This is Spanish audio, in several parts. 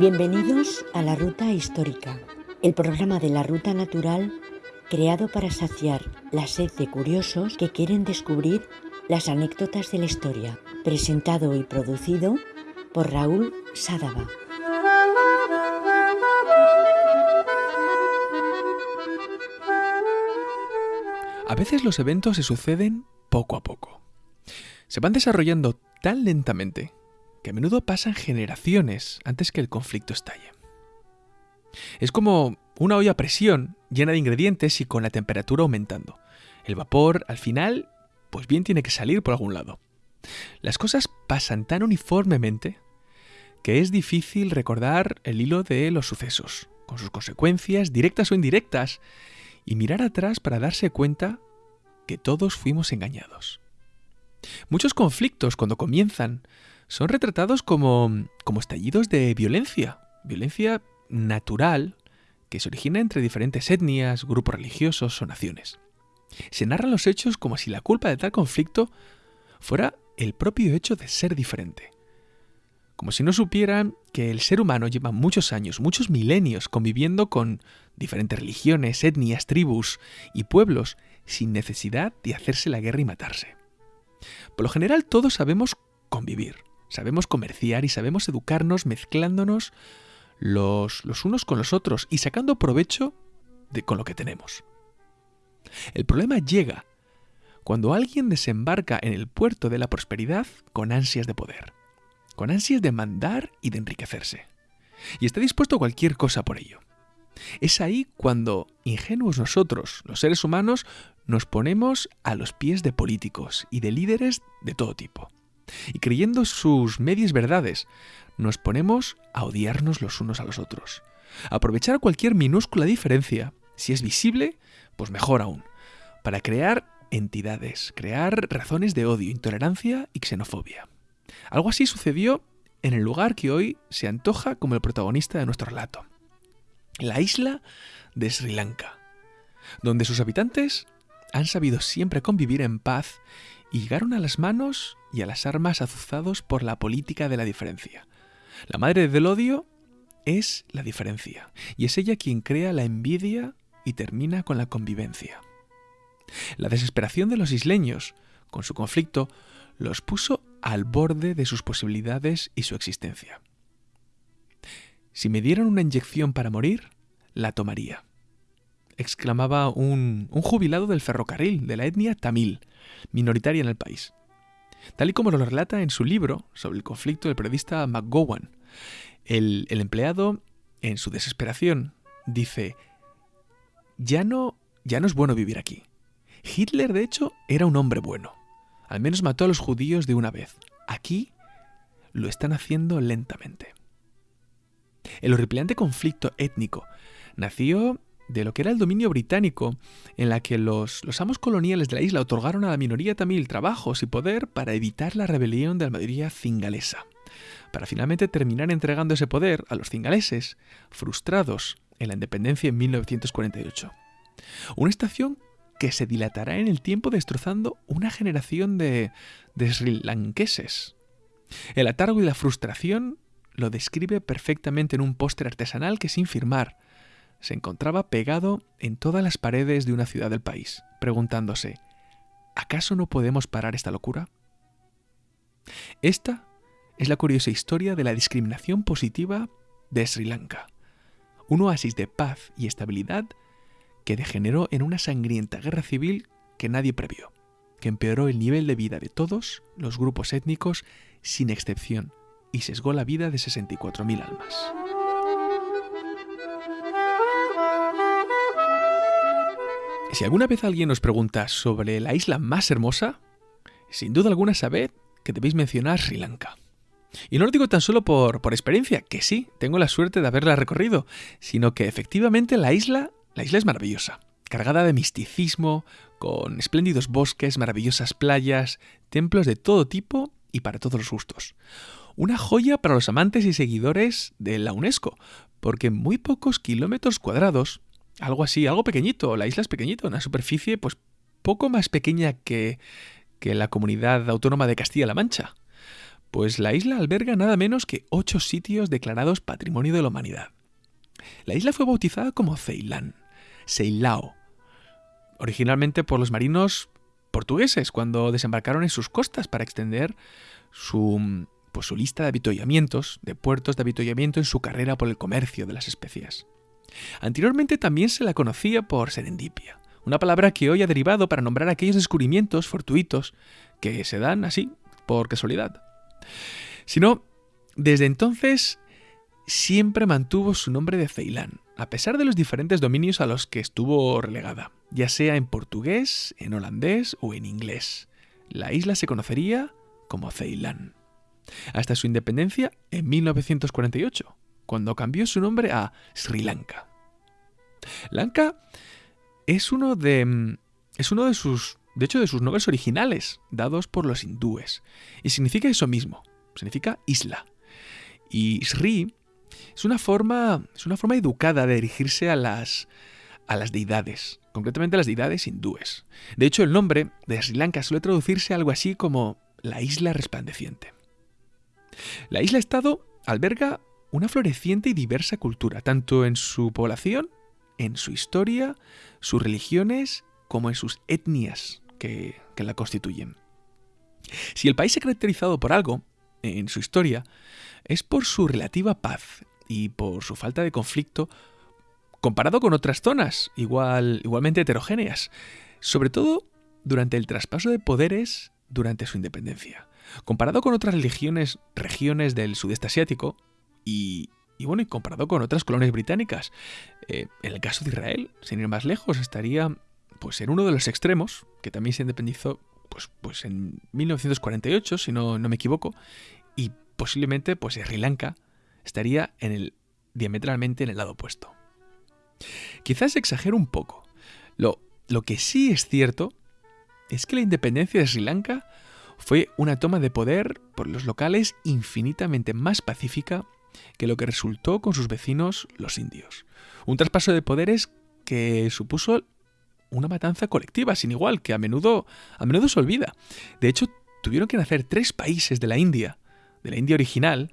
Bienvenidos a la Ruta Histórica, el programa de la Ruta Natural creado para saciar la sed de curiosos que quieren descubrir las anécdotas de la historia, presentado y producido por Raúl Sádava. A veces los eventos se suceden poco a poco. Se van desarrollando tan lentamente que a menudo pasan generaciones antes que el conflicto estalle. Es como una olla a presión llena de ingredientes y con la temperatura aumentando. El vapor, al final, pues bien tiene que salir por algún lado. Las cosas pasan tan uniformemente que es difícil recordar el hilo de los sucesos, con sus consecuencias, directas o indirectas, y mirar atrás para darse cuenta que todos fuimos engañados. Muchos conflictos, cuando comienzan, son retratados como, como estallidos de violencia, violencia natural que se origina entre diferentes etnias, grupos religiosos o naciones. Se narran los hechos como si la culpa de tal conflicto fuera el propio hecho de ser diferente. Como si no supieran que el ser humano lleva muchos años, muchos milenios conviviendo con diferentes religiones, etnias, tribus y pueblos sin necesidad de hacerse la guerra y matarse. Por lo general todos sabemos convivir, sabemos comerciar y sabemos educarnos mezclándonos los, los unos con los otros y sacando provecho de, con lo que tenemos. El problema llega cuando alguien desembarca en el puerto de la prosperidad con ansias de poder, con ansias de mandar y de enriquecerse, y está dispuesto a cualquier cosa por ello. Es ahí cuando, ingenuos nosotros, los seres humanos, nos ponemos a los pies de políticos y de líderes de todo tipo. Y creyendo sus medias verdades, nos ponemos a odiarnos los unos a los otros. Aprovechar cualquier minúscula diferencia, si es visible, pues mejor aún, para crear entidades, crear razones de odio, intolerancia y xenofobia. Algo así sucedió en el lugar que hoy se antoja como el protagonista de nuestro relato, la isla de Sri Lanka, donde sus habitantes han sabido siempre convivir en paz y llegaron a las manos y a las armas azuzados por la política de la diferencia. La madre del odio es la diferencia, y es ella quien crea la envidia y termina con la convivencia. La desesperación de los isleños, con su conflicto, los puso al borde de sus posibilidades y su existencia. Si me dieran una inyección para morir, la tomaría, exclamaba un, un jubilado del ferrocarril de la etnia tamil, minoritaria en el país. Tal y como lo relata en su libro sobre el conflicto del periodista McGowan, el, el empleado, en su desesperación, dice, ya no, ya no es bueno vivir aquí. Hitler, de hecho, era un hombre bueno. Al menos mató a los judíos de una vez. Aquí lo están haciendo lentamente. El horripilante conflicto étnico nació de lo que era el dominio británico, en la que los, los, amos coloniales de la isla otorgaron a la minoría tamil trabajos y poder para evitar la rebelión de la mayoría cingalesa, para finalmente terminar entregando ese poder a los cingaleses, frustrados en la independencia en 1948. Una estación que se dilatará en el tiempo destrozando una generación de, de sri lankeses. El atargo y la frustración lo describe perfectamente en un póster artesanal que sin firmar se encontraba pegado en todas las paredes de una ciudad del país, preguntándose, ¿acaso no podemos parar esta locura? Esta es la curiosa historia de la discriminación positiva de Sri Lanka, un oasis de paz y estabilidad que degeneró en una sangrienta guerra civil que nadie previó, que empeoró el nivel de vida de todos los grupos étnicos sin excepción y sesgó la vida de 64.000 almas. Si alguna vez alguien os pregunta sobre la isla más hermosa, sin duda alguna sabed que debéis mencionar Sri Lanka. Y no lo digo tan solo por, por experiencia, que sí, tengo la suerte de haberla recorrido, sino que efectivamente la isla, la isla es maravillosa, cargada de misticismo, con espléndidos bosques, maravillosas playas, templos de todo tipo y para todos los gustos. Una joya para los amantes y seguidores de la UNESCO, porque en muy pocos kilómetros cuadrados algo así, algo pequeñito. La isla es pequeñito, una superficie pues poco más pequeña que, que la comunidad autónoma de Castilla-La Mancha. Pues la isla alberga nada menos que ocho sitios declarados Patrimonio de la Humanidad. La isla fue bautizada como Ceilán, Ceilao, originalmente por los marinos portugueses cuando desembarcaron en sus costas para extender su, pues, su lista de avituallamientos, de puertos de avituallamiento en su carrera por el comercio de las especias. Anteriormente también se la conocía por serendipia, una palabra que hoy ha derivado para nombrar aquellos descubrimientos fortuitos que se dan así, por casualidad. Sino, desde entonces siempre mantuvo su nombre de Ceilán, a pesar de los diferentes dominios a los que estuvo relegada, ya sea en portugués, en holandés o en inglés. La isla se conocería como Ceilán, hasta su independencia en 1948, cuando cambió su nombre a Sri Lanka. Lanka es uno de mm, es uno de sus de hecho de sus nombres originales dados por los hindúes y significa eso mismo, significa isla. Y Sri es una forma, es una forma educada de dirigirse a las, a las deidades, concretamente a las deidades hindúes. De hecho, el nombre de Sri Lanka suele traducirse algo así como la isla resplandeciente. La isla-estado alberga una floreciente y diversa cultura, tanto en su población, en su historia, sus religiones, como en sus etnias que, la constituyen. Si el país se ha caracterizado por algo, en su historia, es por su relativa paz y por su falta de conflicto comparado con otras zonas igual, igualmente heterogéneas, sobre todo durante el traspaso de poderes durante su independencia. Comparado con otras regiones del sudeste asiático y, y bueno, y comparado con otras colonias británicas, eh, en el caso de Israel, sin ir más lejos, estaría pues en uno de los extremos, que también se independizó pues, pues en 1948, si no, no me equivoco, y posiblemente pues Sri Lanka estaría en el, diametralmente en el lado opuesto. Quizás exagero un poco. Lo, lo que sí es cierto es que la independencia de Sri Lanka fue una toma de poder por los locales infinitamente más pacífica que lo que resultó con sus vecinos los indios. Un traspaso de poderes que supuso una matanza colectiva sin igual, que a menudo, a menudo se olvida. De hecho, tuvieron que nacer tres países de la India, de la India original,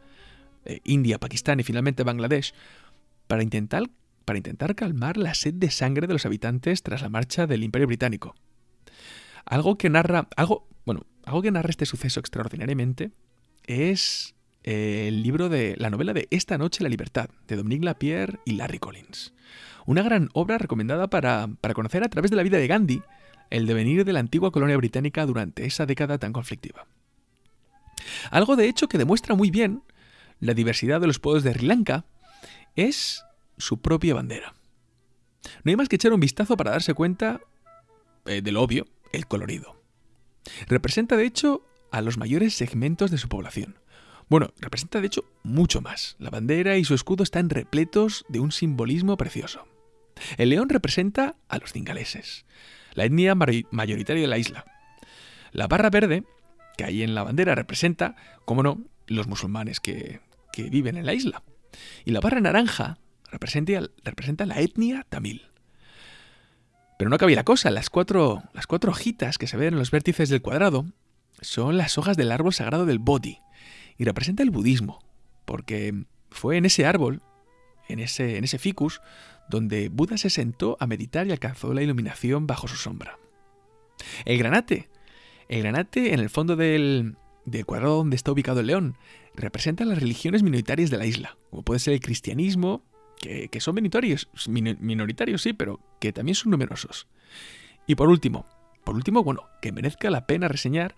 eh, India, Pakistán y finalmente Bangladesh, para intentar, para intentar calmar la sed de sangre de los habitantes tras la marcha del Imperio Británico. Algo que narra, algo, bueno, algo que narra este suceso extraordinariamente es el libro de la novela de Esta noche la libertad, de Dominique Lapierre y Larry Collins. Una gran obra recomendada para, para conocer a través de la vida de Gandhi el devenir de la antigua colonia británica durante esa década tan conflictiva. Algo de hecho que demuestra muy bien la diversidad de los pueblos de Sri Lanka es su propia bandera. No hay más que echar un vistazo para darse cuenta eh, de lo obvio, el colorido. Representa de hecho a los mayores segmentos de su población. Bueno, representa de hecho mucho más. La bandera y su escudo están repletos de un simbolismo precioso. El león representa a los cingaleses, la etnia mayoritaria de la isla. La barra verde, que hay en la bandera, representa, como no, los musulmanes que, que viven en la isla. Y la barra naranja representa, representa la etnia tamil. Pero no cabía la cosa, las cuatro, las cuatro hojitas que se ven en los vértices del cuadrado son las hojas del árbol sagrado del Bodhi y representa el budismo, porque fue en ese árbol, en ese, en ese ficus, donde Buda se sentó a meditar y alcanzó la iluminación bajo su sombra. El granate, el granate en el fondo del, del cuadrado donde está ubicado el león, representa las religiones minoritarias de la isla, como puede ser el cristianismo, que, son minoritarios, minoritarios sí, pero que también son numerosos. Y por último, por último, bueno, que merezca la pena reseñar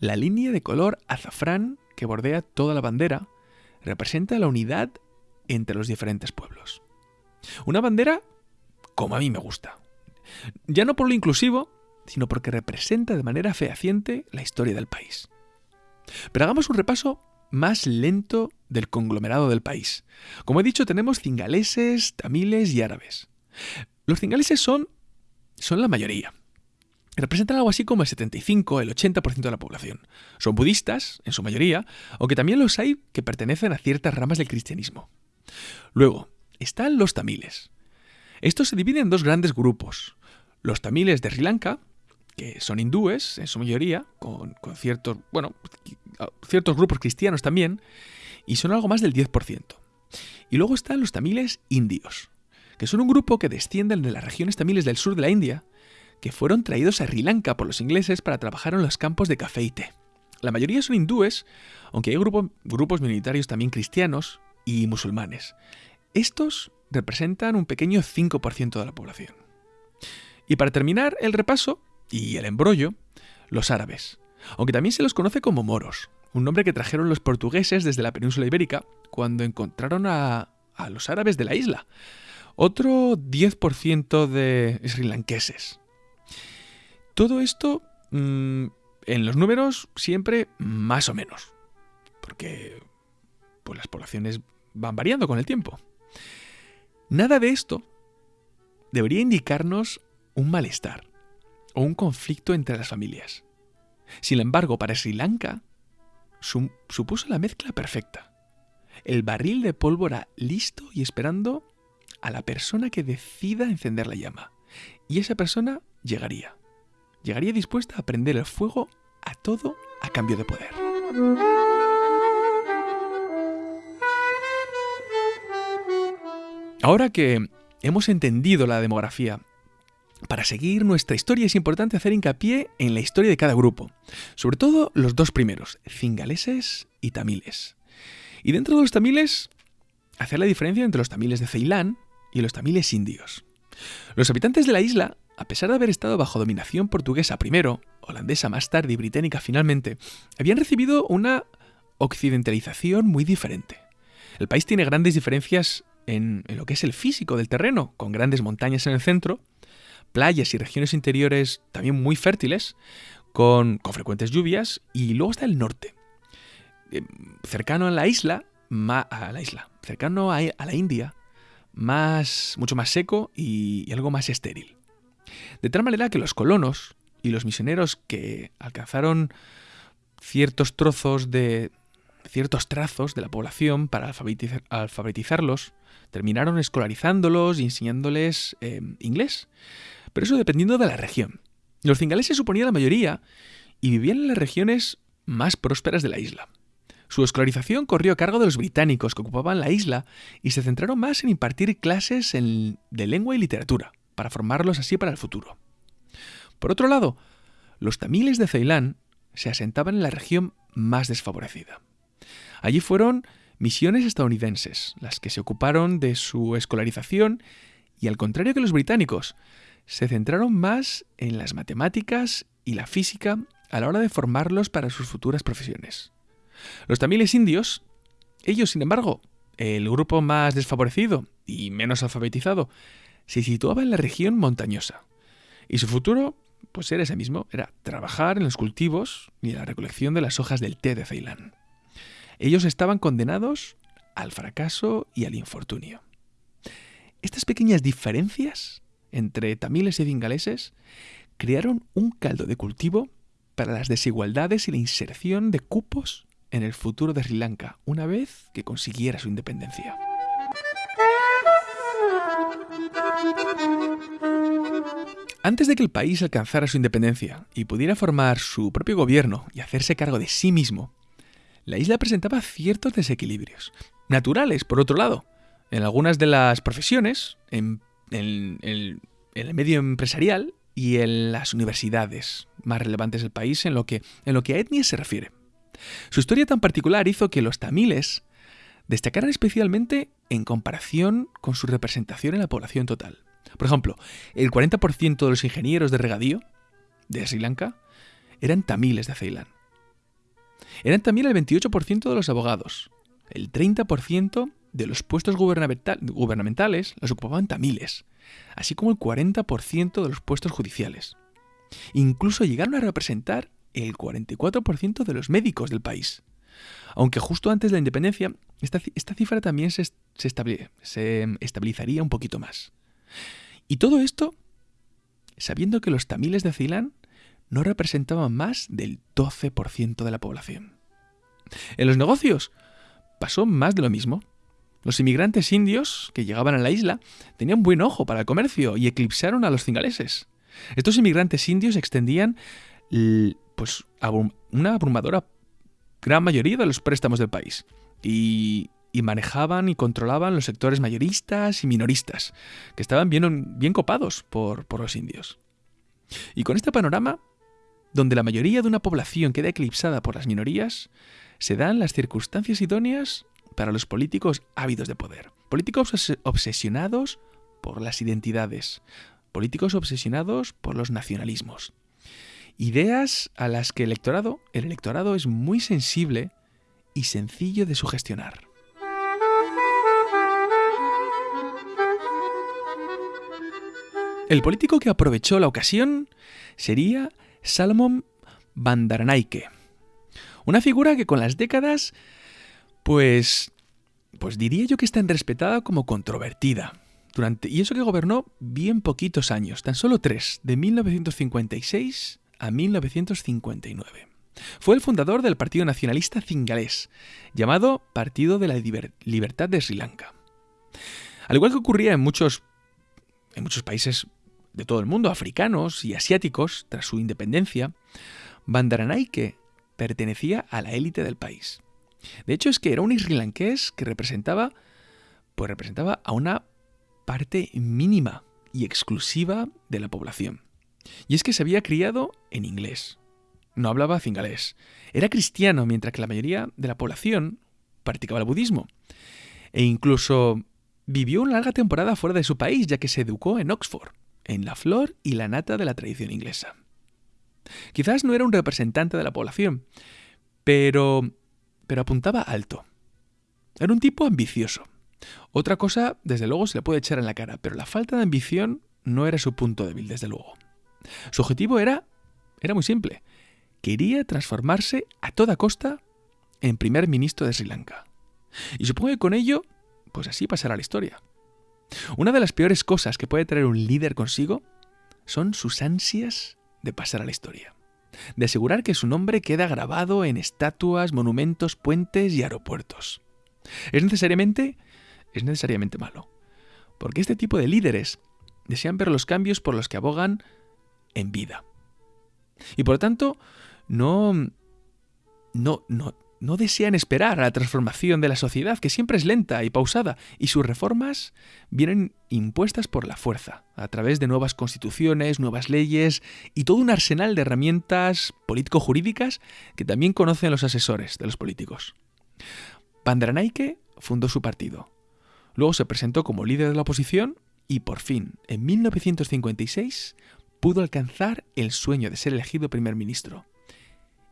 la línea de color azafrán que bordea toda la bandera, representa la unidad entre los diferentes pueblos. Una bandera como a mí me gusta. Ya no por lo inclusivo, sino porque representa de manera fehaciente la historia del país. Pero hagamos un repaso más lento del conglomerado del país. Como he dicho, tenemos cingaleses, tamiles y árabes. Los cingaleses son, son la mayoría. Representan algo así como el 75, el 80% de la población. Son budistas, en su mayoría, aunque también los hay que pertenecen a ciertas ramas del cristianismo. Luego, están los tamiles. Estos se dividen en dos grandes grupos. Los tamiles de Sri Lanka que son hindúes en su mayoría, con, ciertos, bueno, ciertos grupos cristianos también, y son algo más del 10%. Y luego están los tamiles indios, que son un grupo que descienden de las regiones tamiles del sur de la India, que fueron traídos a Sri Lanka por los ingleses para trabajar en los campos de café y té. La mayoría son hindúes, aunque hay grupos minoritarios también cristianos y musulmanes. Estos representan un pequeño 5% de la población. Y para terminar el repaso y el embrollo, los árabes, aunque también se los conoce como moros, un nombre que trajeron los portugueses desde la península ibérica cuando encontraron a, los árabes de la isla, otro 10% de srilanqueses. Todo esto mm, en los números siempre más o menos, porque pues, las poblaciones van variando con el tiempo. Nada de esto debería indicarnos un malestar o un conflicto entre las familias. Sin embargo, para Sri Lanka supuso la mezcla perfecta. El barril de pólvora listo y esperando a la persona que decida encender la llama. Y esa persona llegaría. Llegaría dispuesta a prender el fuego a todo a cambio de poder. Ahora que hemos entendido la demografía, para seguir nuestra historia es importante hacer hincapié en la historia de cada grupo, sobre todo los dos primeros, cingaleses y tamiles. Y dentro de los tamiles, hacer la diferencia entre los tamiles de Ceilán y los tamiles indios. Los habitantes de la isla, a pesar de haber estado bajo dominación portuguesa primero, holandesa más tarde y británica finalmente, habían recibido una occidentalización muy diferente. El país tiene grandes diferencias en, lo que es el físico del terreno, con grandes montañas en el centro, playas y regiones interiores también muy fértiles, con, frecuentes lluvias, y luego está el norte, eh, cercano a la isla, a la isla, cercano a, la India, más, mucho más seco y, algo más estéril. De tal manera que los colonos y los misioneros que alcanzaron ciertos trozos de ciertos trazos de la población para alfabetizarlos, terminaron escolarizándolos y enseñándoles eh, inglés. Pero eso dependiendo de la región. Los cingaleses suponían la mayoría y vivían en las regiones más prósperas de la isla. Su escolarización corrió a cargo de los británicos que ocupaban la isla y se centraron más en impartir clases de lengua y literatura, para formarlos así para el futuro. Por otro lado, los tamiles de Ceilán se asentaban en la región más desfavorecida. Allí fueron misiones estadounidenses las que se ocuparon de su escolarización y al contrario que los británicos, se centraron más en las matemáticas y la física a la hora de formarlos para sus futuras profesiones. Los tamiles indios, ellos sin embargo, el grupo más desfavorecido y menos alfabetizado, se situaba en la región montañosa. Y su futuro, pues era ese mismo, era trabajar en los cultivos y en la recolección de las hojas del té de Ceilán. Ellos estaban condenados al fracaso y al infortunio. Estas pequeñas diferencias entre tamiles y bengaleses crearon un caldo de cultivo para las desigualdades y la inserción de cupos en el futuro de Sri Lanka una vez que consiguiera su independencia. Antes de que el país alcanzara su independencia y pudiera formar su propio gobierno y hacerse cargo de sí mismo, la isla presentaba ciertos desequilibrios, naturales por otro lado. En algunas de las profesiones, en el medio empresarial y en las universidades más relevantes del país en lo que, en lo que a etnias se refiere. Su historia tan particular hizo que los tamiles destacaran especialmente en comparación con su representación en la población total. Por ejemplo, el 40% de los ingenieros de regadío de Sri Lanka eran tamiles de Ceilán. Eran también el 28% de los abogados, el 30% de los puestos gubernamentales los ocupaban tamiles, así como el 40% de los puestos judiciales. Incluso llegaron a representar el 44% de los médicos del país. Aunque justo antes de la independencia, esta, cifra también se, se estabilizaría un poquito más. Y todo esto sabiendo que los tamiles de Ceilán no representaban más del 12% de la población. En los negocios pasó más de lo mismo. Los inmigrantes indios que llegaban a la isla tenían buen ojo para el comercio y eclipsaron a los cingaleses. Estos inmigrantes indios extendían pues, una abrumadora gran mayoría de los préstamos del país y, manejaban y controlaban los sectores mayoristas y minoristas, que estaban bien, bien copados por, por los indios. Y con este panorama, donde la mayoría de una población queda eclipsada por las minorías, se dan las circunstancias idóneas para los políticos ávidos de poder. Políticos obsesionados por las identidades. Políticos obsesionados por los nacionalismos. Ideas a las que el electorado, el electorado es muy sensible y sencillo de sugestionar. El político que aprovechó la ocasión sería Salomón Bandaranaike, una figura que con las décadas, pues, pues diría yo que es tan respetada como controvertida. Durante, y eso que gobernó bien poquitos años, tan solo tres, de 1956 a 1959. Fue el fundador del Partido Nacionalista Cingalés, llamado Partido de la Libertad de Sri Lanka. Al igual que ocurría en muchos, en muchos países de todo el mundo, africanos y asiáticos, tras su independencia, Bandaranaike pertenecía a la élite del país. De hecho, es que era un isrilanqués que representaba, pues representaba a una parte mínima y exclusiva de la población. Y es que se había criado en inglés. No hablaba cingalés. Era cristiano, mientras que la mayoría de la población practicaba el budismo. E incluso vivió una larga temporada fuera de su país, ya que se educó en Oxford, en la flor y la nata de la tradición inglesa. Quizás no era un representante de la población, pero, pero apuntaba alto. Era un tipo ambicioso. Otra cosa, desde luego, se le puede echar en la cara, pero la falta de ambición no era su punto débil, desde luego. Su objetivo era, era muy simple. Quería transformarse a toda costa en primer ministro de Sri Lanka. Y supongo que con ello, pues así pasará la historia. Una de las peores cosas que puede traer un líder consigo son sus ansias de pasar a la historia. De asegurar que su nombre queda grabado en estatuas, monumentos, puentes y aeropuertos. Es necesariamente, es necesariamente malo. Porque este tipo de líderes desean ver los cambios por los que abogan en vida. Y por lo tanto, no, no, no, no desean esperar a la transformación de la sociedad, que siempre es lenta y pausada, y sus reformas vienen impuestas por la fuerza, a través de nuevas constituciones, nuevas leyes y todo un arsenal de herramientas político-jurídicas que también conocen los asesores de los políticos. Pandranaike fundó su partido. Luego se presentó como líder de la oposición y por fin, en 1956, pudo alcanzar el sueño de ser elegido primer ministro.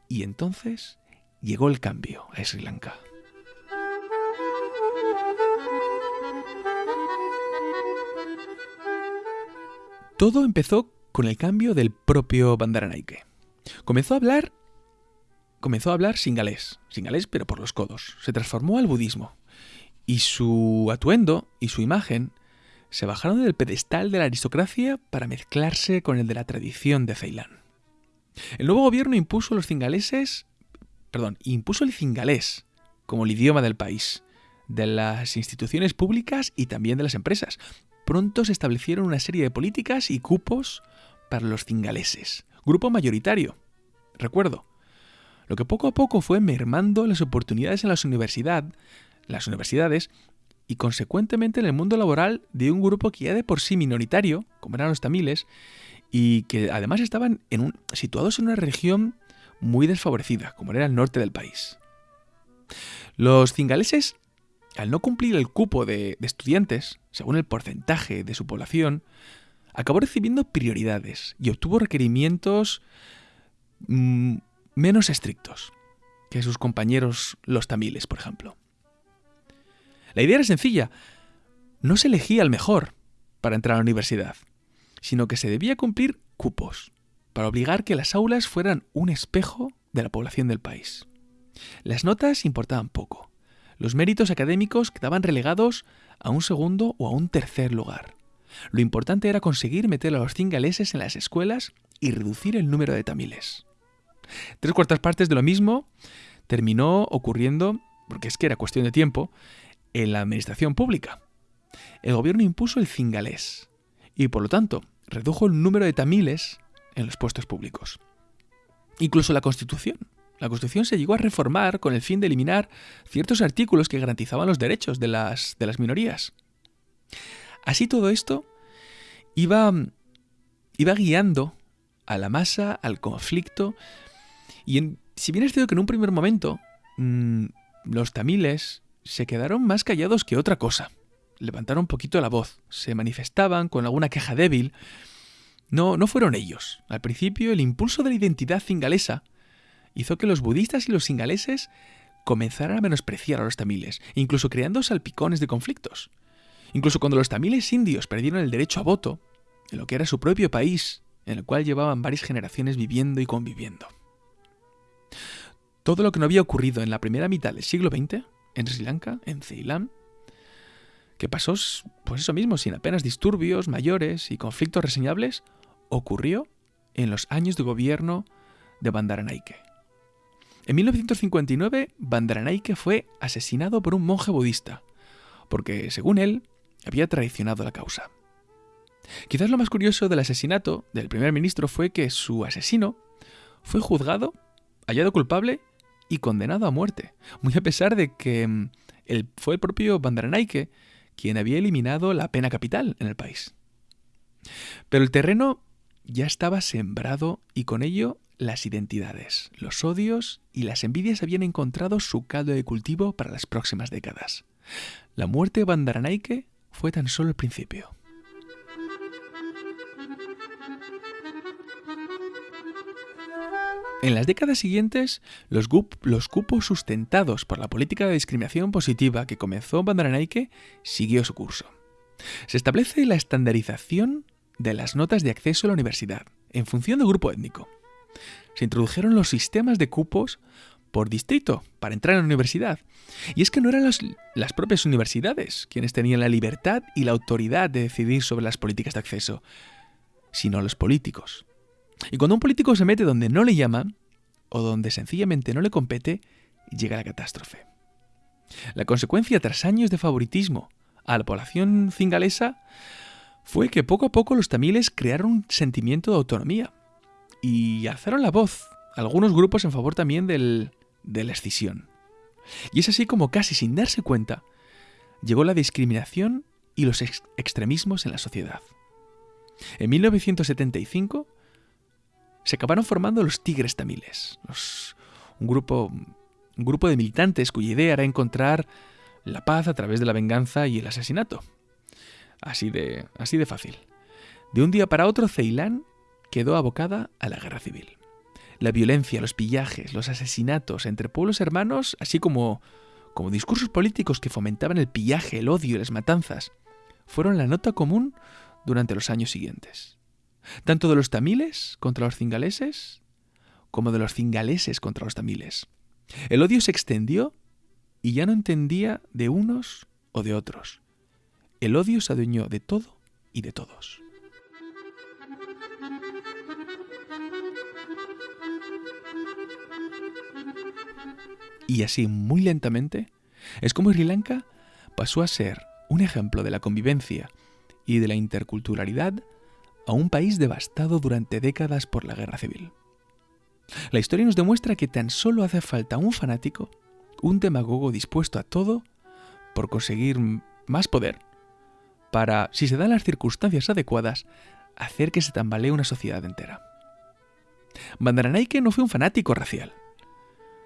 Y entonces llegó el cambio a Sri Lanka. Todo empezó con el cambio del propio Bandaranaike. Comenzó a hablar comenzó a hablar singalés, singalés pero por los codos. Se transformó al budismo y su atuendo y su imagen se bajaron del pedestal de la aristocracia para mezclarse con el de la tradición de Ceilán. El nuevo gobierno impuso los cingaleses, perdón, impuso el cingalés como el idioma del país, de las instituciones públicas y también de las empresas. Pronto se establecieron una serie de políticas y cupos para los cingaleses, grupo mayoritario. Recuerdo, lo que poco a poco fue mermando las oportunidades en las, las universidades y consecuentemente en el mundo laboral de un grupo que ya de por sí minoritario, como eran los tamiles, y que además estaban situados en una región muy desfavorecida, como era el norte del país. Los cingaleses, al no cumplir el cupo de, estudiantes, según el porcentaje de su población, acabó recibiendo prioridades y obtuvo requerimientos mm, menos estrictos que sus compañeros los tamiles, por ejemplo. La idea era sencilla. No se elegía al mejor para entrar a la universidad, sino que se debía cumplir cupos para obligar que las aulas fueran un espejo de la población del país. Las notas importaban poco. Los méritos académicos quedaban relegados a un segundo o a un tercer lugar. Lo importante era conseguir meter a los cingaleses en las escuelas y reducir el número de tamiles. Tres cuartas partes de lo mismo terminó ocurriendo, porque es que era cuestión de tiempo, en la administración pública. El gobierno impuso el cingalés y por lo tanto redujo el número de tamiles en los puestos públicos. Incluso la Constitución. La Constitución se llegó a reformar con el fin de eliminar ciertos artículos que garantizaban los derechos de las, de las minorías. Así todo esto iba, iba guiando a la masa, al conflicto, y si bien es cierto que en un primer momento mm, los tamiles se quedaron más callados que otra cosa, levantaron un poquito la voz, se manifestaban con alguna queja débil, no, no fueron ellos. Al principio, el impulso de la identidad cingalesa hizo que los budistas y los singaleses comenzaran a menospreciar a los tamiles, incluso creando salpicones de conflictos. Incluso cuando los tamiles indios perdieron el derecho a voto, en lo que era su propio país, en el cual llevaban varias generaciones viviendo y conviviendo. Todo lo que no había ocurrido en la primera mitad del siglo XX, en Sri Lanka, en Ceilán, que pasó, pues eso mismo, sin apenas disturbios mayores y conflictos reseñables, ocurrió en los años de gobierno de Bandaranaike. En 1959, Bandaranaike fue asesinado por un monje budista, porque, según él, había traicionado la causa. Quizás lo más curioso del asesinato del primer ministro fue que su asesino fue juzgado, hallado culpable y condenado a muerte, muy a pesar de que mm, fue el propio Bandaranaike quien había eliminado la pena capital en el país. Pero el terreno ya estaba sembrado y con ello las identidades, los odios y las envidias habían encontrado su caldo de cultivo para las próximas décadas. La muerte de Bandaranaike fue tan solo el principio. En las décadas siguientes, los, cupos sustentados por la política de discriminación positiva que comenzó Bandaranaike siguió su curso. Se establece la estandarización de las notas de acceso a la universidad, en función del grupo étnico. Se introdujeron los sistemas de cupos por distrito para entrar a la universidad. Y es que no eran las propias universidades quienes tenían la libertad y la autoridad de decidir sobre las políticas de acceso, sino los políticos. Y cuando un político se mete donde no le llaman, o donde sencillamente no le compete, llega la catástrofe. La consecuencia tras años de favoritismo a la población cingalesa fue que poco a poco los tamiles crearon un sentimiento de autonomía y alzaron la voz algunos grupos en favor también del, de la escisión. Y es así como casi sin darse cuenta llegó la discriminación y los extremismos en la sociedad. En 1975 se acabaron formando los Tigres Tamiles, un, grupo, un grupo de militantes cuya idea era encontrar la paz a través de la venganza y el asesinato. Así de, así de fácil. De un día para otro, Ceilán quedó abocada a la guerra civil. La violencia, los pillajes, los asesinatos entre pueblos hermanos, así como, como discursos políticos que fomentaban el pillaje, el odio y las matanzas, fueron la nota común durante los años siguientes tanto de los tamiles contra los cingaleses como de los cingaleses contra los tamiles. El odio se extendió y ya no entendía de unos o de otros. El odio se adueñó de todo y de todos. Y así, muy lentamente, es como Sri Lanka pasó a ser un ejemplo de la convivencia y de la interculturalidad a un país devastado durante décadas por la guerra civil. La historia nos demuestra que tan solo hace falta un fanático, un demagogo dispuesto a todo por conseguir más poder, para, si se dan las circunstancias adecuadas, hacer que se tambalee una sociedad entera. Bandaranaike no fue un fanático racial.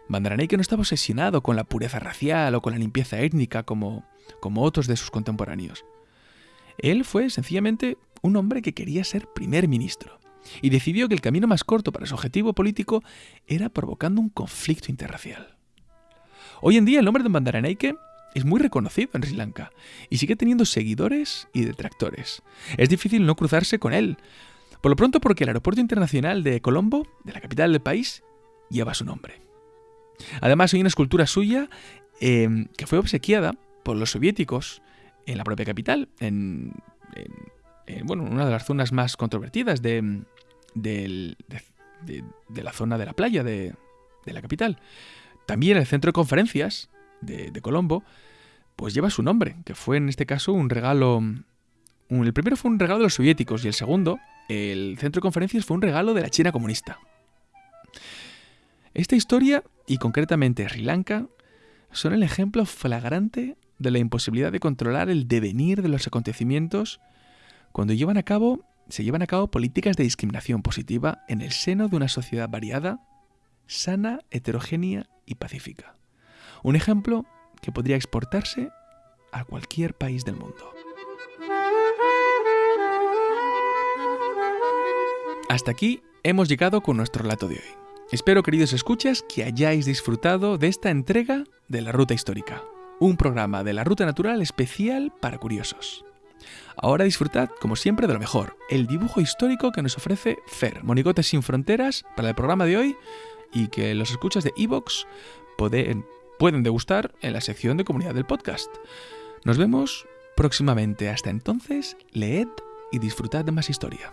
Bandaranaike no estaba obsesionado con la pureza racial o con la limpieza étnica como, como otros de sus contemporáneos. Él fue sencillamente un hombre que quería ser primer ministro y decidió que el camino más corto para su objetivo político era provocando un conflicto interracial. Hoy en día el nombre de Bandaranaike es muy reconocido en Sri Lanka y sigue teniendo seguidores y detractores. Es difícil no cruzarse con él, por lo pronto porque el aeropuerto internacional de Colombo, de la capital del país, lleva su nombre. Además hay una escultura suya eh, que fue obsequiada por los soviéticos en la propia capital, en, bueno, una de las zonas más controvertidas de, de, la zona de la playa de, la capital. También el centro de conferencias de, Colombo, pues lleva su nombre, que fue en este caso un regalo, El primero fue un regalo de los soviéticos y el segundo, el centro de conferencias, fue un regalo de la China comunista. Esta historia, y concretamente Sri Lanka, son el ejemplo flagrante de la imposibilidad de controlar el devenir de los acontecimientos cuando llevan a cabo, se llevan a cabo políticas de discriminación positiva en el seno de una sociedad variada, sana, heterogénea y pacífica. Un ejemplo que podría exportarse a cualquier país del mundo. Hasta aquí hemos llegado con nuestro relato de hoy. Espero, queridos escuchas, que hayáis disfrutado de esta entrega de la Ruta Histórica, un programa de la Ruta Natural especial para curiosos. Ahora disfrutad, como siempre, de lo mejor, el dibujo histórico que nos ofrece Fer, Monigotes sin Fronteras, para el programa de hoy y que los escuchas de Evox pueden, pueden degustar en la sección de comunidad del podcast. Nos vemos próximamente. Hasta entonces, leed y disfrutad de más historia.